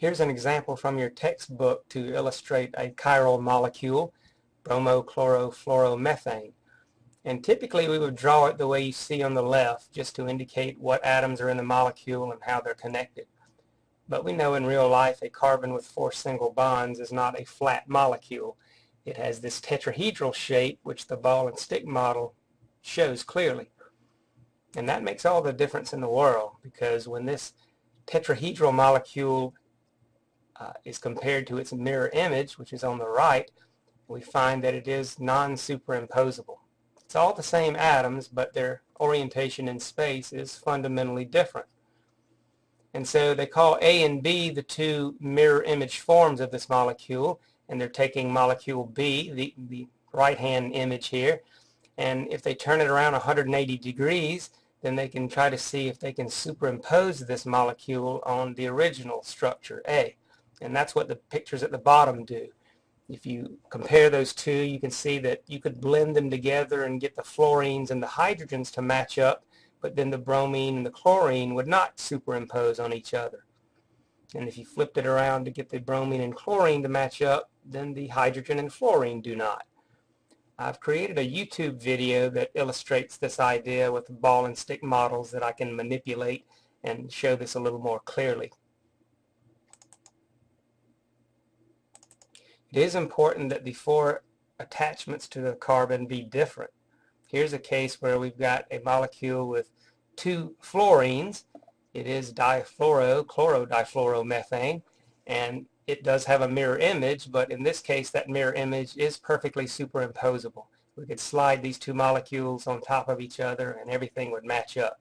Here's an example from your textbook to illustrate a chiral molecule, bromochlorofluoromethane. And typically we would draw it the way you see on the left just to indicate what atoms are in the molecule and how they're connected. But we know in real life a carbon with four single bonds is not a flat molecule. It has this tetrahedral shape which the ball and stick model shows clearly. And that makes all the difference in the world because when this tetrahedral molecule uh, is compared to its mirror image, which is on the right, we find that it is non-superimposable. It's all the same atoms, but their orientation in space is fundamentally different. And so they call A and B the two mirror image forms of this molecule, and they're taking molecule B, the, the right-hand image here, and if they turn it around 180 degrees, then they can try to see if they can superimpose this molecule on the original structure, A. And that's what the pictures at the bottom do. If you compare those two, you can see that you could blend them together and get the fluorines and the hydrogens to match up, but then the bromine and the chlorine would not superimpose on each other. And if you flipped it around to get the bromine and chlorine to match up, then the hydrogen and fluorine do not. I've created a YouTube video that illustrates this idea with ball and stick models that I can manipulate and show this a little more clearly. It is important that the four attachments to the carbon be different. Here's a case where we've got a molecule with two fluorines. It is difluoro, chlorodifluoromethane, and it does have a mirror image, but in this case that mirror image is perfectly superimposable. We could slide these two molecules on top of each other and everything would match up.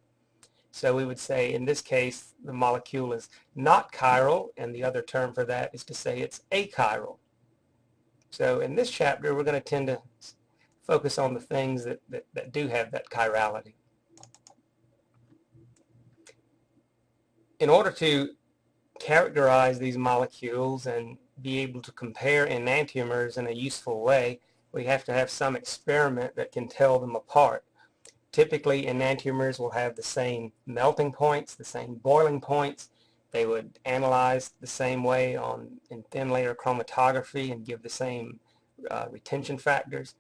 So we would say in this case the molecule is not chiral and the other term for that is to say it's achiral. So in this chapter we're going to tend to focus on the things that, that, that do have that chirality. In order to characterize these molecules and be able to compare enantiomers in a useful way, we have to have some experiment that can tell them apart. Typically, enantiomers will have the same melting points, the same boiling points. They would analyze the same way on in thin layer chromatography and give the same uh, retention factors.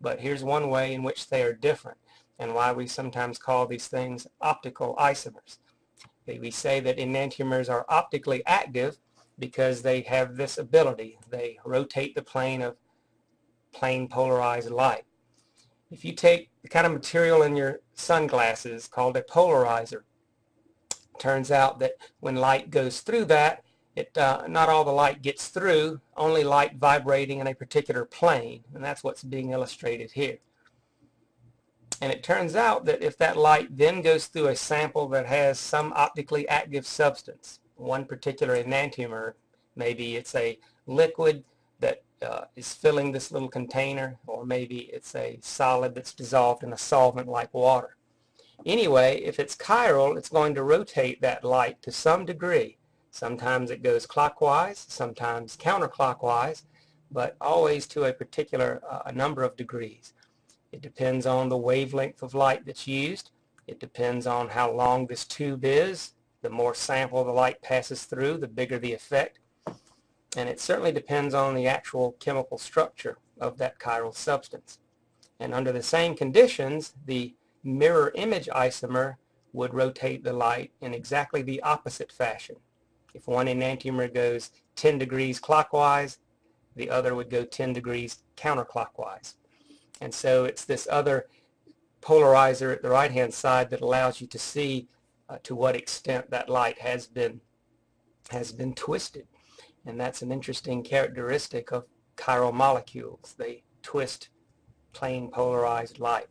But here's one way in which they are different and why we sometimes call these things optical isomers. We say that enantiomers are optically active because they have this ability. They rotate the plane of plane polarized light. If you take the kind of material in your sunglasses called a polarizer, turns out that when light goes through that, it, uh, not all the light gets through, only light vibrating in a particular plane, and that's what's being illustrated here. And it turns out that if that light then goes through a sample that has some optically active substance, one particular enantiomer, maybe it's a liquid that uh, is filling this little container, or maybe it's a solid that's dissolved in a solvent like water. Anyway, if it's chiral, it's going to rotate that light to some degree. Sometimes it goes clockwise, sometimes counterclockwise, but always to a particular uh, number of degrees. It depends on the wavelength of light that's used. It depends on how long this tube is. The more sample the light passes through, the bigger the effect. And it certainly depends on the actual chemical structure of that chiral substance. And under the same conditions, the mirror image isomer would rotate the light in exactly the opposite fashion. If one enantiomer goes 10 degrees clockwise, the other would go 10 degrees counterclockwise. And so it's this other polarizer at the right hand side that allows you to see uh, to what extent that light has been has been twisted. And that's an interesting characteristic of chiral molecules. They twist plane polarized light.